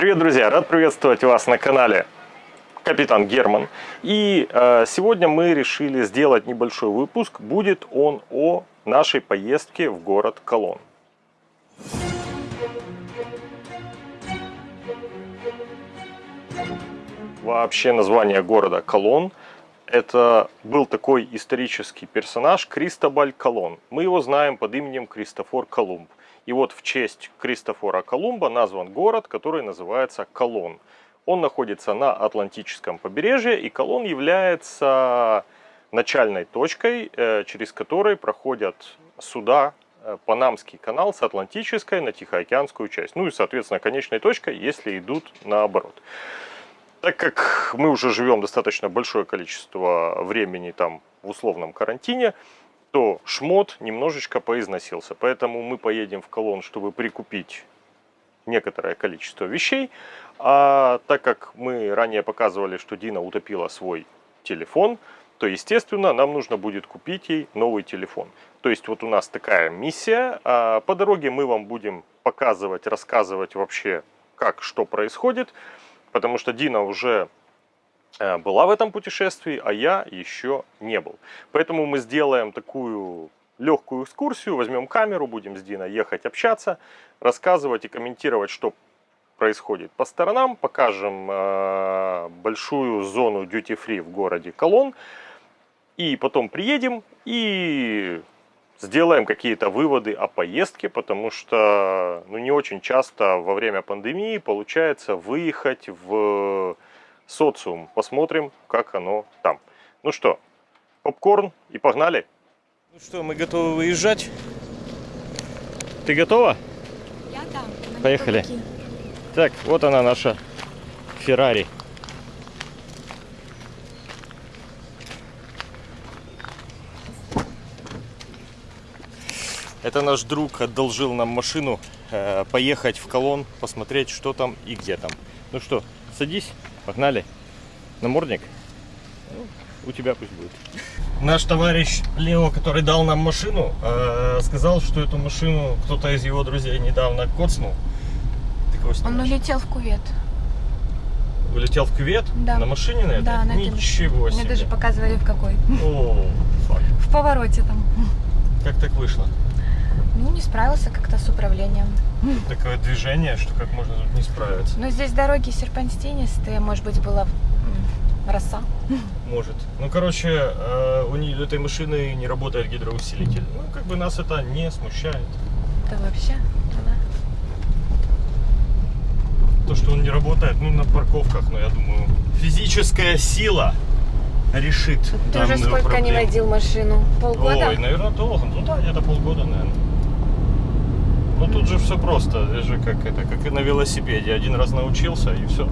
Привет, друзья! Рад приветствовать вас на канале Капитан Герман. И э, сегодня мы решили сделать небольшой выпуск. Будет он о нашей поездке в город Колон. Вообще название города Колон это был такой исторический персонаж Кристобаль Колон. Мы его знаем под именем Кристофор Колумб. И вот в честь Кристофора Колумба назван город, который называется Колон. Он находится на Атлантическом побережье, и Колон является начальной точкой, э, через которой проходят суда э, Панамский канал с Атлантической на Тихоокеанскую часть. Ну и, соответственно, конечной точкой, если идут наоборот. Так как мы уже живем достаточно большое количество времени там в условном карантине, то шмот немножечко поизносился. Поэтому мы поедем в колонн, чтобы прикупить некоторое количество вещей. А так как мы ранее показывали, что Дина утопила свой телефон, то, естественно, нам нужно будет купить ей новый телефон. То есть вот у нас такая миссия. А по дороге мы вам будем показывать, рассказывать вообще, как, что происходит. Потому что Дина уже была в этом путешествии, а я еще не был. Поэтому мы сделаем такую легкую экскурсию, возьмем камеру, будем с Диной ехать общаться, рассказывать и комментировать, что происходит по сторонам, покажем э, большую зону free в городе Колон, и потом приедем и сделаем какие-то выводы о поездке, потому что ну, не очень часто во время пандемии получается выехать в социум. Посмотрим, как оно там. Ну что, попкорн и погнали. Ну что, мы готовы выезжать? Ты готова? Я да. Поехали. Так, вот она наша Феррари. Это наш друг одолжил нам машину поехать в колонн, посмотреть, что там и где там. Ну что, садись. Погнали. Намордник? Ну, у тебя пусть будет. Наш товарищ Лео, который дал нам машину, э, сказал, что эту машину кто-то из его друзей недавно коцнул. Он улетел в кувет. Улетел в кювет? Да. На машине на этой? Да, на Ничего этой. себе. Мне даже показывали в какой. О, фак. В повороте там. Как так вышло? Ну, не справился как-то с управлением. Такое движение, что как можно тут не справиться. Ну, здесь дороги серпантинистые, может быть, была роса. Может. Ну, короче, э, у нее, этой машины не работает гидроусилитель. Ну, как бы нас это не смущает. Да вообще, да. То, что он не работает, ну, на парковках, но я думаю, физическая сила решит Ты уже сколько проблему. не водил машину? Полгода? Ой, наверное, долго. Ну да, где-то полгода, наверное. Ну тут же все просто, это же как это, как и на велосипеде. Один раз научился и все.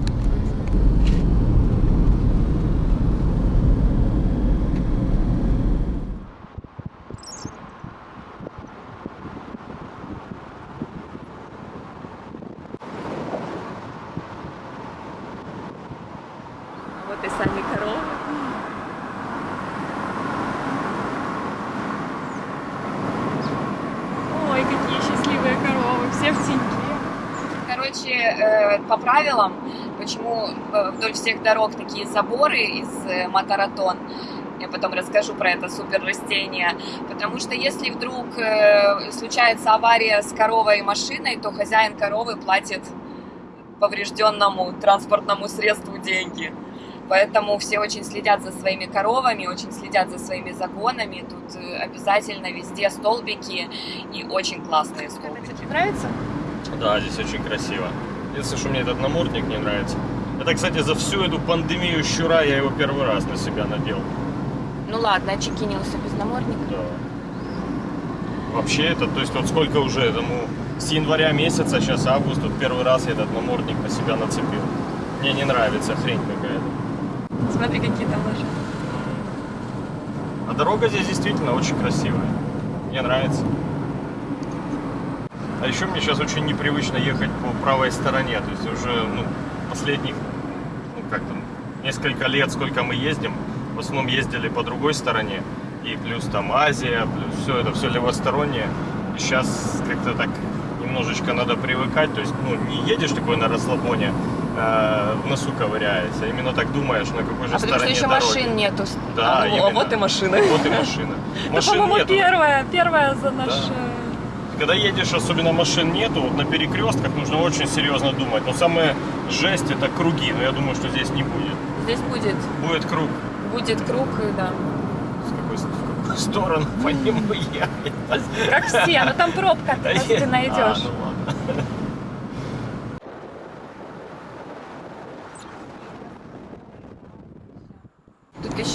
Вот и сами коровы. Ой, какие счастливые коровы, все в теньке. Короче, э, по правилам, почему э, вдоль всех дорог такие заборы из э, моторотон, я потом расскажу про это супер растение, потому что если вдруг случается авария с коровой и машиной, то хозяин коровы платит поврежденному транспортному средству деньги. Поэтому все очень следят за своими коровами, очень следят за своими загонами. Тут обязательно везде столбики и очень классные столбики. Тебе нравится? Да, здесь очень красиво. Единственное, что мне этот намордник не нравится. Это, кстати, за всю эту пандемию щура я его первый раз на себя надел. Ну ладно, очекинился без намордника. Да. Вообще это, то есть вот сколько уже этому, с января месяца, сейчас август, тут первый раз я этот намордник на себя нацепил. Мне не нравится, хрень какая-то. Смотри, какие там лошади. А дорога здесь действительно очень красивая. Мне нравится. А еще мне сейчас очень непривычно ехать по правой стороне. То есть уже ну, последних, ну как там, несколько лет, сколько мы ездим, в основном ездили по другой стороне. И плюс там Азия, плюс все это, все левостороннее. И сейчас как-то так немножечко надо привыкать, то есть, ну, не едешь такой на расслабоне, э, в носу ковыряется, а именно так думаешь, на какой же А потому что стороне еще дороги. машин нету. Да, А, ну, именно. вот и машины. Вот и машина. Это, Машин по-моему, нету. первая, первая за наш... Да. Когда едешь, особенно машин нету, вот на перекрестках нужно очень серьезно думать. Но самое жесть это круги, но я думаю, что здесь не будет. Здесь будет, Будет круг. будет круг, да. С какой, с какой стороны по нему ехать? Как все, но там пробка, ты найдешь. А, ну ладно.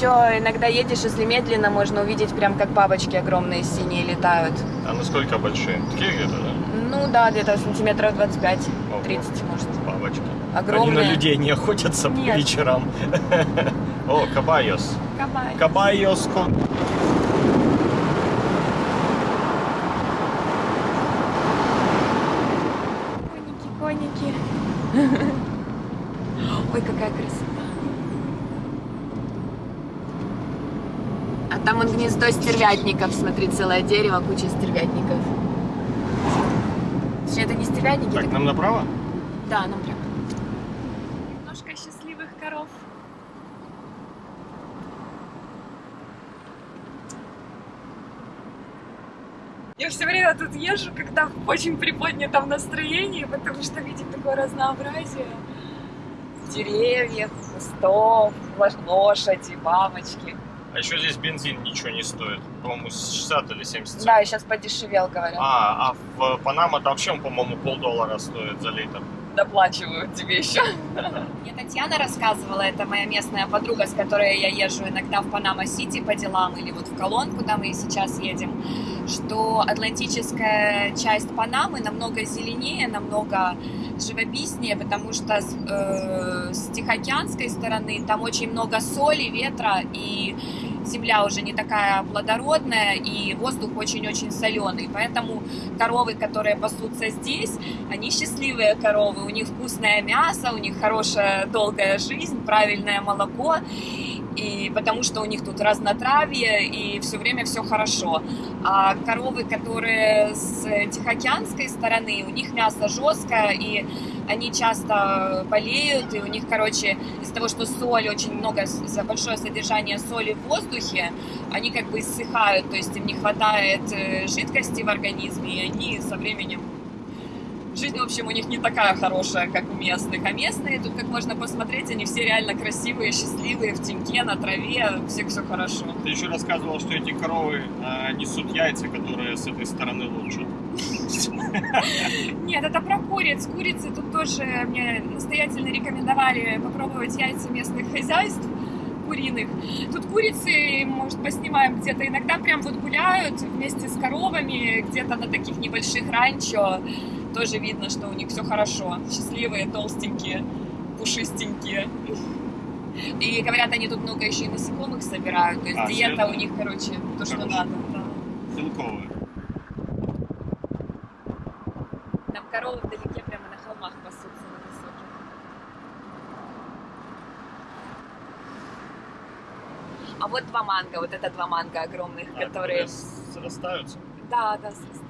Еще иногда едешь, если медленно, можно увидеть прям как бабочки огромные синие летают. А насколько большие? Такие где-то, да? Ну да, где-то сантиметров 25-30, Ого. может. Бабочки. Огромные. Они на людей не охотятся по Нет. вечерам. О, кабайос. Кабай. Кабайос. кон- Коники, коники. Ой, какая красота. А там он гнездо стервятников, смотри, целое дерево, куча стервятников. Точнее, это не стервятники, Так, это- нам направо? Да, нам прям. Немножко счастливых коров. Я все время тут езжу, когда в очень приподнятом настроении, потому что видеть такое разнообразие. Деревьев, кустов, лошади, бабочки. А еще здесь бензин ничего не стоит. По-моему, 60 или 70 Да, и сейчас подешевел, говорят. А, а в Панама там вообще, по-моему, полдоллара стоит за литр. Доплачивают тебе еще. Мне Татьяна рассказывала, это моя местная подруга, с которой я езжу иногда в Панама-Сити по делам или вот в Колон, куда мы сейчас едем, что атлантическая часть Панамы намного зеленее, намного живописнее, потому что э, с Тихоокеанской стороны там очень много соли, ветра, и земля уже не такая плодородная, и воздух очень-очень соленый. Поэтому коровы, которые пасутся здесь, они счастливые коровы, у них вкусное мясо, у них хорошая долгая жизнь, правильное молоко, и потому что у них тут разнотравье, и все время все хорошо. А коровы, которые с Тихоокеанской стороны, у них мясо жесткое, и они часто болеют, и у них, короче, из-за того, что соль, очень много, за большое содержание соли в воздухе, они как бы иссыхают, то есть им не хватает э, жидкости в организме, и они со временем Жизнь, в общем, у них не такая хорошая, как у местных. А местные, тут, как можно посмотреть, они все реально красивые, счастливые, в теньке, на траве, у всех все хорошо. Ты еще рассказывал, что эти коровы э, несут яйца, которые с этой стороны лучше. Нет, это про куриц. Курицы тут тоже мне настоятельно рекомендовали попробовать яйца местных хозяйств куриных. Тут курицы, может, поснимаем где-то. Иногда прям вот гуляют вместе с коровами, где-то на таких небольших ранчо. Тоже видно, что у них все хорошо. Счастливые, толстенькие, пушистенькие. И говорят, они тут много еще и насекомых собирают. То есть А, диета серьезно? у них, короче, то, что надо. да. Белковые. Там коровы вдалеке прямо на холмах пасутся на высоких. А вот два манго, вот это два манго огромных, А, которые... срастаются. Да, да, срастаются.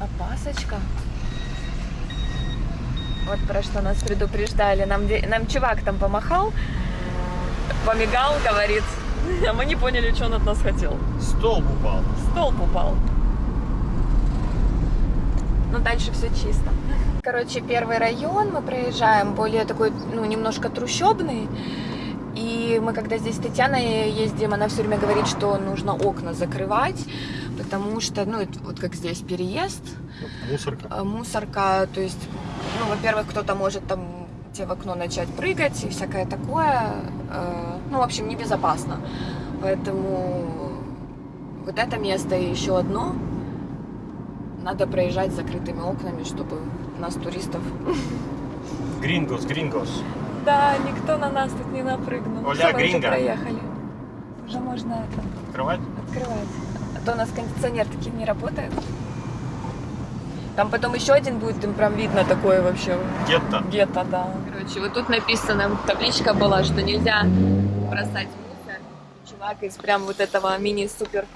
Опасочка. Вот про что нас предупреждали. Нам, нам чувак там помахал, помигал, говорит. А мы не поняли, что он от нас хотел. Столб упал. Столб упал. Ну, дальше все чисто. Короче, первый район мы проезжаем, более такой, ну, немножко трущобный. И мы, когда здесь с Татьяной ездим, она все время говорит, что нужно окна закрывать, потому что, ну, вот как здесь переезд, Мусорка. э, мусорка, то есть, ну, во-первых, кто-то может там тебе в окно начать прыгать и всякое такое. э, Ну, в общем, небезопасно. Поэтому вот это место и еще одно надо проезжать с закрытыми окнами, чтобы нас, туристов... Грингос, грингос. Да, никто на нас тут не напрыгнул. Оля, уже гринго. проехали. Уже можно это Открывать? открывать. А то у нас кондиционер таки не работает. Там потом еще один будет, им прям видно такое вообще Гетто. гетто, да. Короче, вот тут написано, табличка была, что нельзя бросать мусор. Чувак из прям вот этого мини-супер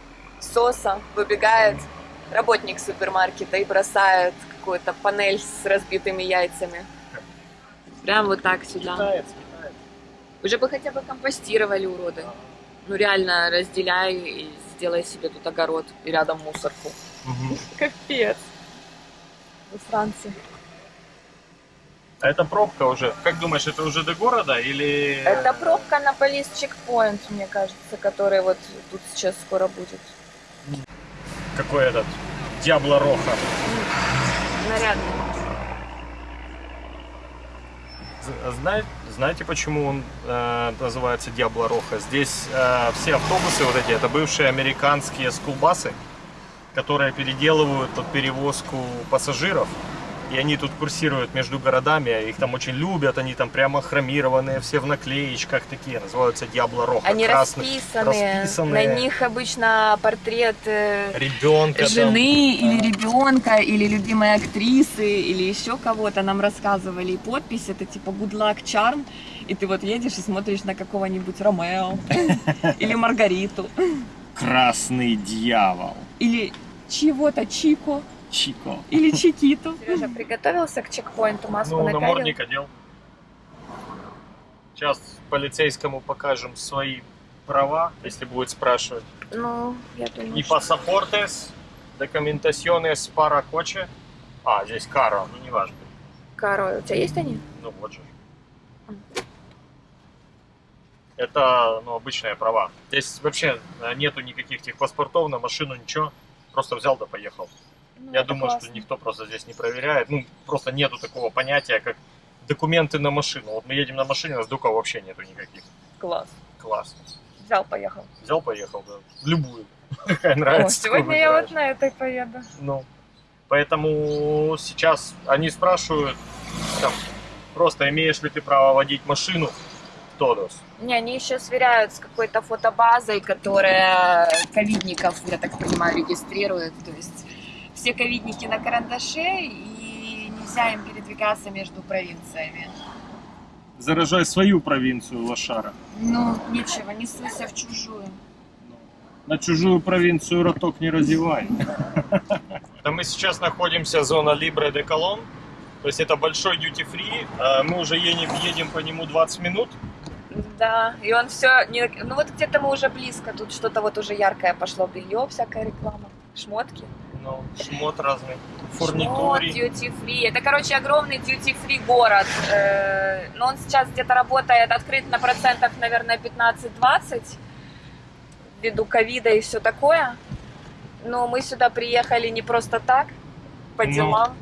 соса выбегает работник супермаркета и бросает какую-то панель с разбитыми яйцами. Прям вот так сюда. Китаец, китаец. Уже бы хотя бы компостировали уроды. Ну реально разделяй и сделай себе тут огород и рядом мусорку. Мгм. Капец. Во Франции. А это пробка уже. Как думаешь, это уже до города или... Это пробка на полис чекпоинт, мне кажется, который вот тут сейчас скоро будет. Какой этот? Диабло Роха. Нарядный. З- знае- Знаете, почему он э, называется Диабло Роха? Здесь э, все автобусы вот эти, это бывшие американские скулбасы, которые переделывают под перевозку пассажиров. И они тут курсируют между городами, их там очень любят, они там прямо хромированные, все в наклеечках такие, называются Диабло Роха. Они красные, расписанные. расписанные. На них обычно портрет э, Ребенка жены там. или ребенка, или любимой актрисы, или еще кого-то нам рассказывали. И подпись это типа Good Luck Charm. И ты вот едешь и смотришь на какого-нибудь Ромео или Маргариту. Красный дьявол. Или чего-то Чико, Чико. или Чикиту. Сережа приготовился к чекпоинту, маску Ну, напялил. намордник одел. Сейчас полицейскому покажем свои права, если будет спрашивать. Ну, я думаю, И что- пассапортес, документационes para coche. А, здесь каро, ну неважно. Каро, у тебя есть они? Ну вот же. Это, ну, обычные права. Здесь вообще э, нету никаких техпаспортов на машину, ничего. Просто взял да поехал. Ну, Я думаю, классно. что никто просто здесь не проверяет. Ну, просто нету такого понятия, как документы на машину. Вот мы едем на машине, у нас доков вообще нету никаких. Класс. Класс. Взял, поехал. Взял, поехал, да. Любую. Какая О, нравится. сегодня я вот на этой поеду. Ну, поэтому сейчас они спрашивают, там, просто имеешь ли ты право водить машину Тодос. Не, они еще сверяют с какой-то фотобазой, которая ковидников, я так понимаю, регистрирует. То есть все ковидники на карандаше, и нельзя им передвигаться между провинциями. Заражай свою провинцию, лошара. Ну, ничего, не суйся в чужую. На чужую провинцию роток не разевай. Да мы сейчас находимся зона Libre de Colon. То есть это большой duty free. А Мы уже едем, едем по нему 20 минут. Да, и он все, не... ну вот где-то мы уже близко, тут что-то вот уже яркое пошло, белье, всякая реклама, шмотки. Ну, шмот разный. Шмот, Фурнитури. duty free. Это, короче, огромный duty free город. Э, Но он сейчас где-то работает, открыт на процентах, наверное, 15-20 ввиду ковида и все такое. Но мы сюда приехали не просто так, по Ну. делам.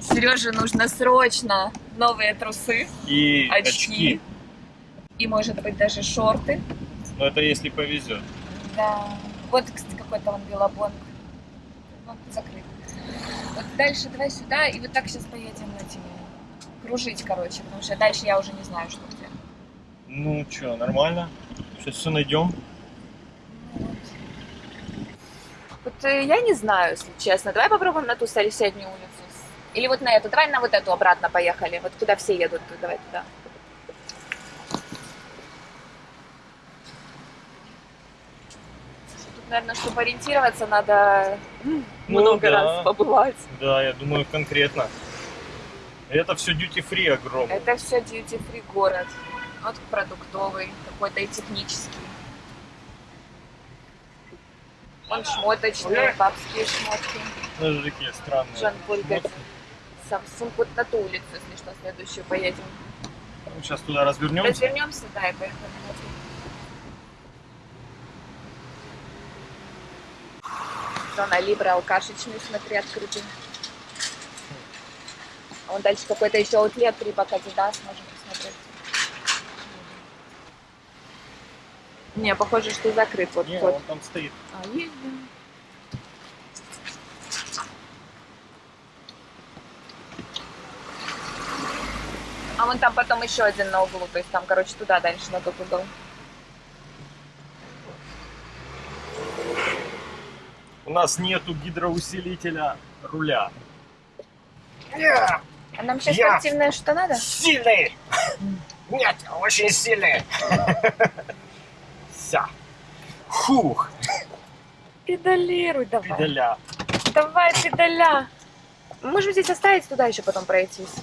Сереже нужно срочно новые трусы И Очки. очки. и, может быть, даже шорты. Но это если повезет. Да. Вот, кстати, какой-то он белобонг. Ну, закрыт. Вот дальше давай сюда, и вот так сейчас поедем на тебе. Кружить, короче, потому что дальше я уже не знаю, что где. Ну что, нормально? Сейчас все найдем. Вот. Вот э, я не знаю, если честно. Давай попробуем на ту соседнюю улицу. Или вот на эту. Давай на вот эту обратно поехали. Вот куда все едут. Давай туда. Тут, наверное, чтобы ориентироваться, надо Ну много да. раз побывать. Да, я думаю, конкретно. Это все free огромный. Это все free город. Вот продуктовый, какой-то и технический. Он шмоточный, бабские шмотки. Такие странные. Жан-Поль Samsung вот на ту улицу, если что, следующую поедем. Сейчас туда развернемся. Развернемся, да, и поехали. Зона Либра, алкашечный, смотри, открытый. А вон дальше какой-то еще аутлет, Рибак Адидас, можем посмотреть. Не, похоже, что закрыт вот Не, тот. он там стоит. А, есть, да. А вон там потом еще один на углу, то есть там, короче, туда дальше на тот угол. У нас нету гидроусилителя руля. А нам сейчас Я- спортивная что надо? Сильный! Нет, очень сильный! Вся. Фух, Педалируй давай. педаля. Давай, педаля. Можем здесь оставить, туда еще потом пройтись.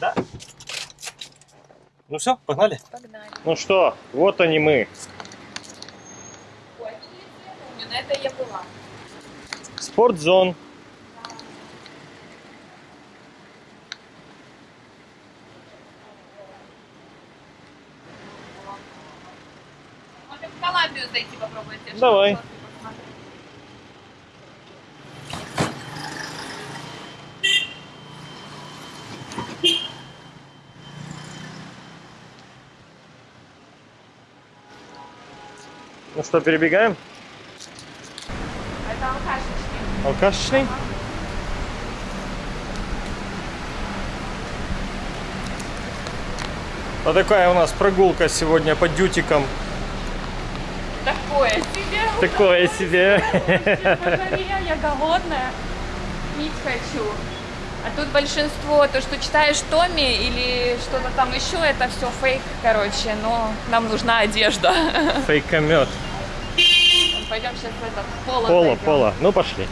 Ну все, погнали. Погнали. Ну что, вот они мы. На это я была. Спортзон. Можем в Колумбию зайти попробовать. Давай. что-то что, перебегаем? Это алкашечки. Алкашечный? Вот такая у нас прогулка сегодня по дютикам. Такое себе. Такое себе. Мария, я голодная. Пить хочу. А тут большинство, то, что читаешь Томми или что-то там еще, это все фейк, короче, но нам нужна одежда. Фейкомет. Пойдем сейчас в этот поло. Пола, зайдем. пола. Ну пошли.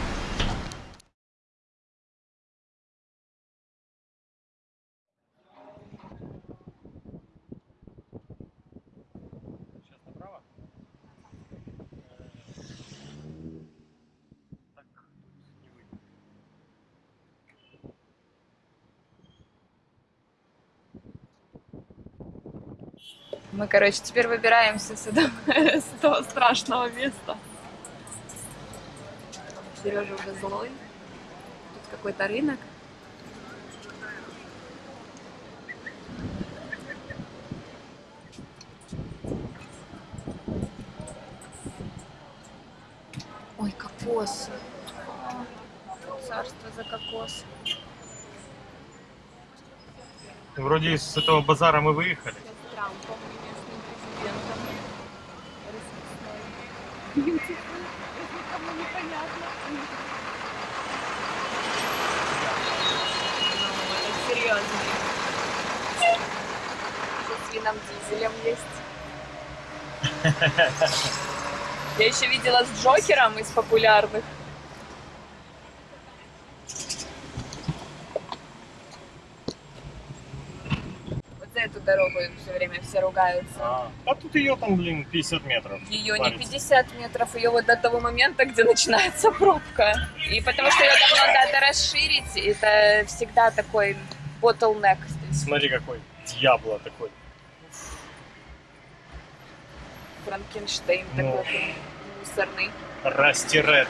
Мы, короче, теперь выбираемся с этого, с этого страшного места. Сережа уже злой. Тут какой-то рынок. Ой, кокосы. Царство за кокос. Вроде с этого базара мы выехали. с Трампом и местным президентом. Расписной. Никому непонятно. Ну, серьезно. Что с вином дизелем есть. Я еще видела с Джокером из популярных. Вот за эту дорогу все ругаются. А, а тут ее там, блин, 50 метров. Ее не Парится. 50 метров, ее вот до того момента, где начинается пробка. И потому что ее давно надо расширить, это всегда такой bottleneck. Смотри, какой дьябло такой. Франкенштейн Ну. такой мусорный. Расти Ред.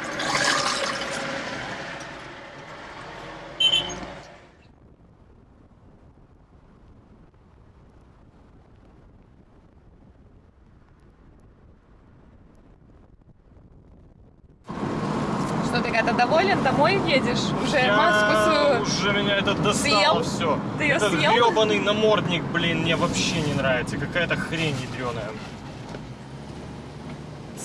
Что ты когда доволен, домой едешь? Уже Я- маску свою. Уже меня это достало Съел? все. Ты её Этот съел? гребаный намордник, блин, мне вообще не нравится. Какая-то хрень ядреная.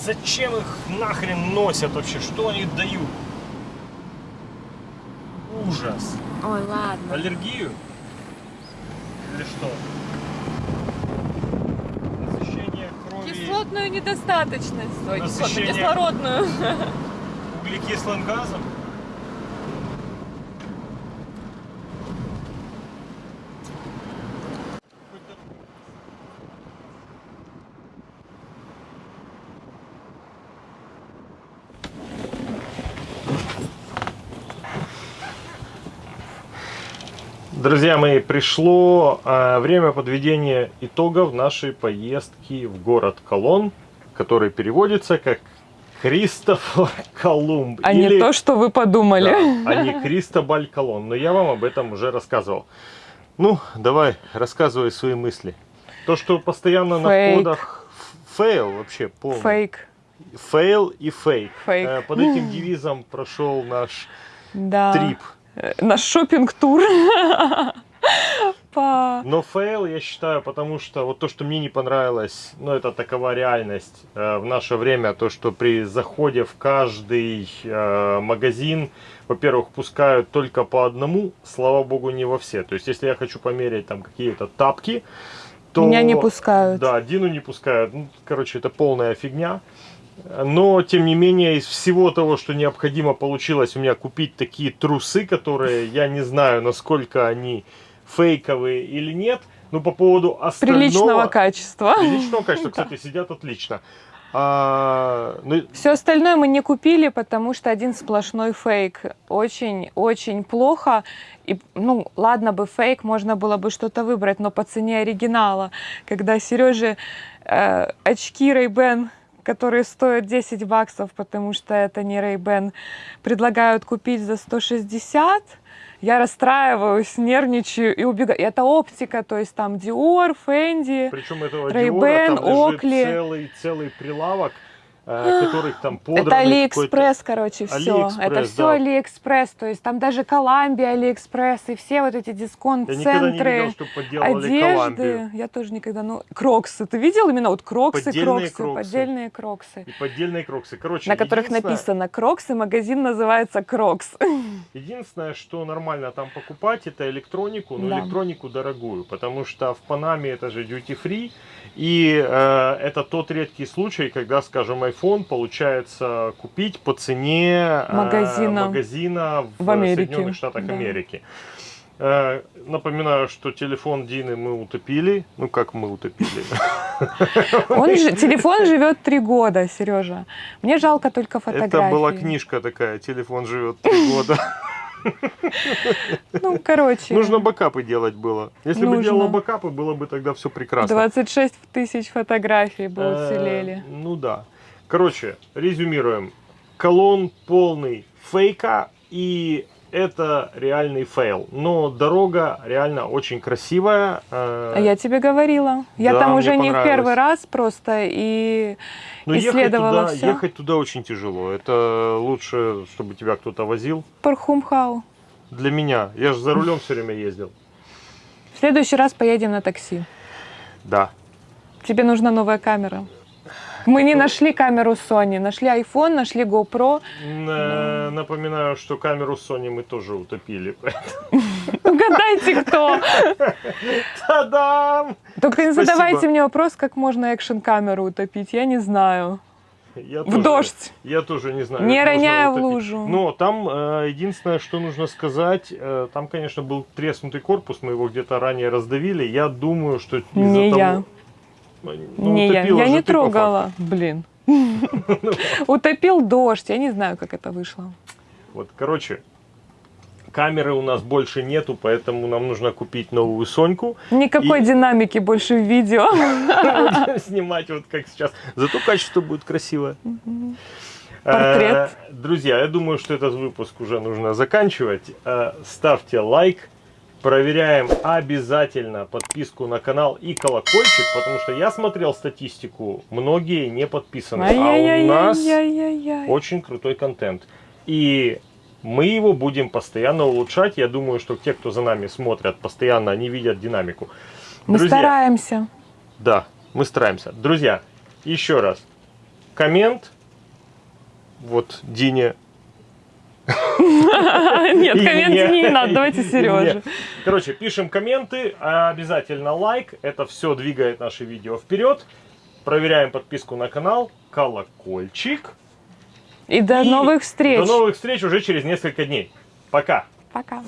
Зачем их нахрен носят вообще? Что они дают? Ужас. Ой, ладно. Аллергию? Или что? Насыщение крови Кислотную недостаточность. Ой, кислотную, Насыщение. кислородную. углекислым газом? Друзья мои, пришло э, время подведения итогов нашей поездки в город Колон, который переводится как Кристофор Колумб. А Или- не то, что вы подумали. Да, а не Кристобаль Колон. Но я вам об этом уже рассказывал. Ну, давай, рассказывай свои мысли. То, что постоянно на Фейк. входах ф- fail вообще полный. Фейк. Fail и фейк. Фейк. Э, Под этим девизом прошел наш Да. trip. Э, Наш шопинг-тур. Папа! Но fail я считаю, потому что вот то, что мне не понравилось, ну это такова реальность э, в наше время, то, что при заходе в каждый э, магазин, во-первых, пускают только по одному, слава богу, не во все. То есть, если я хочу померить там какие-то тапки, то... Меня не пускают. Да, Дину не пускают. Ну, короче, это полная фигня. Но, тем не менее, из всего того, что необходимо, получилось у меня купить такие трусы, которые я не знаю, насколько они фейковые или нет. Но по поводу остального... Приличного качества. Приличного качества, кстати, сидят отлично. А, ну, Все остальное мы не купили, потому что один сплошной фейк. Очень-очень плохо. И, ну, ладно бы фейк, можно было бы что-то выбрать, но по цене оригинала. Когда Сереже э, очки Ray-Ban, которые стоят 10 баксов, потому что это не Ray-Ban, предлагают купить за 160, я расстраиваюсь, нервничаю и убегаю. И это оптика, то есть там Dior, Fendi. причем этого Ray-Ban, Dior, Oakley. целый, целый прилавок, которых там подранный Это Алиэкспресс, короче, все. Алиэкспресс, Это все да. Алиэкспресс. То есть там даже Columbia AliExpress и все вот эти дисконт-центры. Одежды, я тоже никогда, ну, кроксы, ты видел именно вот кроксы, Поддельные кроксы, кроксы. поддельные кроксы, И поддельные кроксы. Короче, на которых написано кроксы, магазин называется Crocs. Единственное, что нормально там покупать, это электронику, но Да. электронику дорогую, потому что в Панаме это же duty free, и э, это тот редкий случай, когда, скажем, iPhone получается купить по цене э, Магазина. магазина в, В Америке, Соединенных Штатах да. Америки. Э, напоминаю, что телефон Дины мы утопили. Ну, как мы утопили? Он же, телефон живет три года, Сережа. Мне жалко только фотографии. Это была книжка такая, телефон живет три года. Ну, короче, Нужно бэкапы делать было. Если бы Нужно. делала бэкапы, было бы тогда все прекрасно. 26 тысяч фотографий бы Э, уцелели. Ну да. Короче, резюмируем. Колон полный фейка, и это реальный fail. Но дорога реально очень красивая. э, А я тебе говорила. Я да, там уже не в первый раз просто и но ехать исследовала туда, всё. ехать туда очень тяжело. Это лучше, чтобы тебя кто-то возил. Пархумхау. Для меня. Я же за рулем все время ездил. В следующий раз поедем на такси. Да. Тебе нужна новая камера. Мы не нашли камеру Sony, нашли iPhone, нашли GoPro. Напоминаю, что камеру Sony мы тоже утопили. Угадайте, кто. Та-дам! Только не задавайте мне вопрос, как можно экшн-камеру утопить. Я не знаю. Я В тоже- дождь. Я тоже не знаю. Не роняя в лужу. Но там э, единственное, что нужно сказать, э, там, конечно, был треснутый корпус, мы его где-то ранее раздавили. Я думаю, что из-за Не того... я. Ну, не я. Я не трогала. Блин. Утопил дождь. Я не знаю, как это вышло. Вот, короче, камеры у нас больше нету, поэтому нам нужно купить новую Соньку. Никакой И- динамики больше в видео. Снимать вот как сейчас. Зато качество будет красивое. Портрет. Э, Друзья, я думаю, что этот выпуск уже нужно заканчивать. Э, Ставьте лайк. Проверяем обязательно подписку на канал и колокольчик, потому что я смотрел статистику, многие не подписаны. А у нас очень крутой контент. И мы его будем постоянно улучшать. Я думаю, что те, кто за нами смотрят, постоянно они видят динамику. Мы Друзья, стараемся. да, мы стараемся. Друзья, еще раз. Коммент. Вот Дине. Нет, комменты не надо, давайте мне. Короче, пишем комменты, а обязательно лайк. Это все двигает наше видео вперед. Проверяем подписку на канал, колокольчик. И до новых встреч. До новых встреч уже через несколько дней. Пока. Пока.